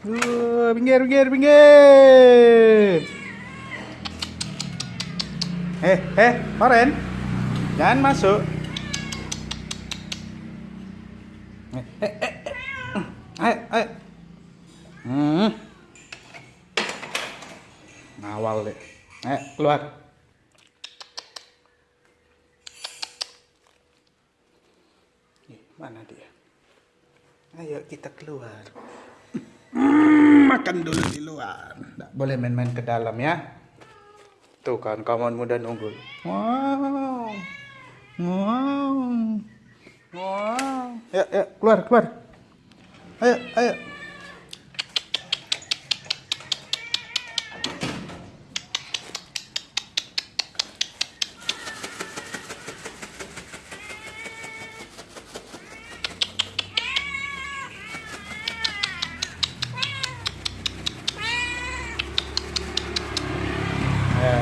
Uh, pinggir, pinggir, pinggir. Eh, eh, Oren. Jangan masuk. Eh, eh, eh. eh. Ayo, ayo. Hmm. Ngawal deh. Ayo, keluar. Mana dia? Ayo kita keluar. Makan dulu di luar. Nggak boleh main-main ke dalam ya. Tuh kan kawan muda unggul. Wow. Wow. Wow. Ya, ya, keluar, keluar. Ayo. Ayo,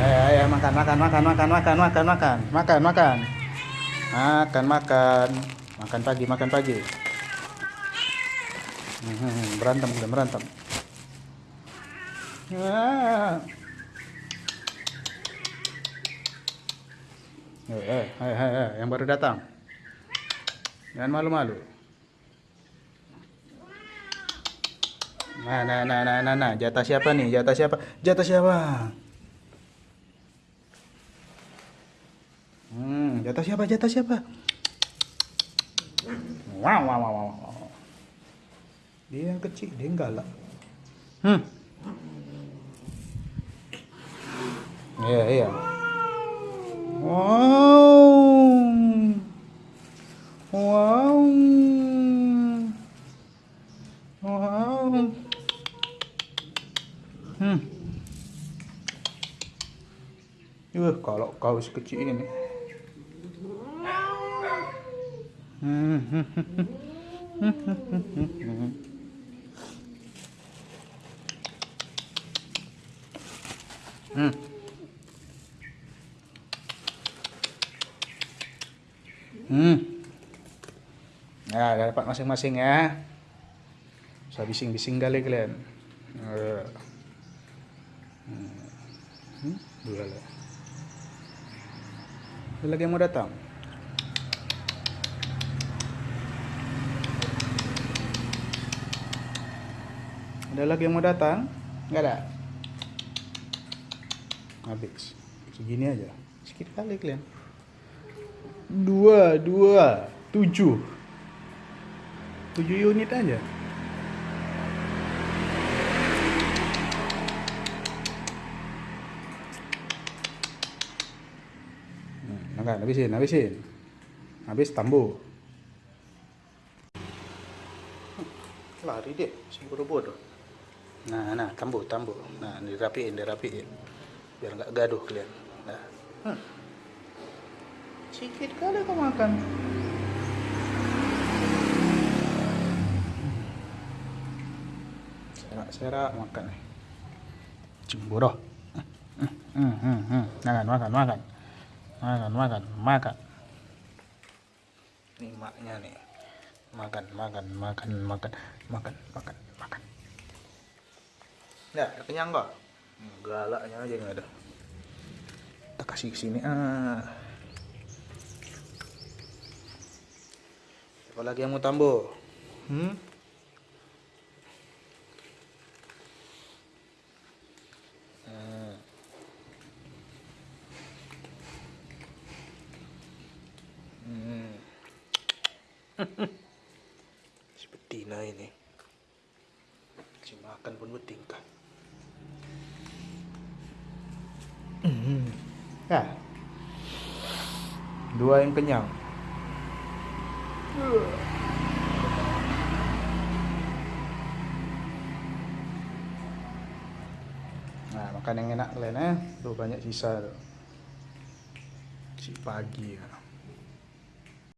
ayo, ayo, makan, makan, makan, makan, makan, makan, makan, makan, makan, makan, makan, makan pagi, makan pagi. Hmm, berantem, udah berantem. Ah. Eh, eh, eh, eh, eh, yang baru datang. Jangan malu-malu. Nah, nah, nah, nah, nah, nah, jatah siapa nih? Jatah siapa? Jatah siapa? Hmm, jatah siapa? Jatah siapa? Wow, wow, wow, wow. Dia yang kecil, dia yang galak. Hmm. Iya, iya. Wow. Wow. Wow. Hmm. Wah, kalau kau sekecil ini. Hmm. Hmm. Hmm. Ya, dapat masing-masing ya. Usah bising-bising kali kalian. Eh. Hmm. Dua lah. Ada lagi yang mau datang? Ada lagi yang mau datang? Enggak ada? Habis. Segini aja. Sedikit kali kalian. Dua, dua, tujuh. Tujuh unit aja. Makan, habisin, habisin. Habis tambu. Lari deh, si bodoh-bodoh. Nah, nah, tambu, tambu. Nah, dirapiin, dirapiin. Biar nggak gaduh kalian. Nah. Hmm. Sedikit kali kau makan. Serak-serak makan nih. Cemburu. Hmm, hmm, hmm, hmm. Makan, makan, makan. Makan, makan, makan. Ini maknya nih. Makan, makan, makan, makan, makan, makan, makan. Ya, udah kenyang kok? Galaknya aja nggak ada. Kita kasih ke sini. Ah. Siapa lagi yang mau tambo? Hmm? Hmm. Hmm. Betina ini. Si makan pun bertingkah. Hmm. Ya. Dua yang kenyang. Nah, makan yang enak kalian eh. Tuh banyak sisa tuh. Si pagi ya.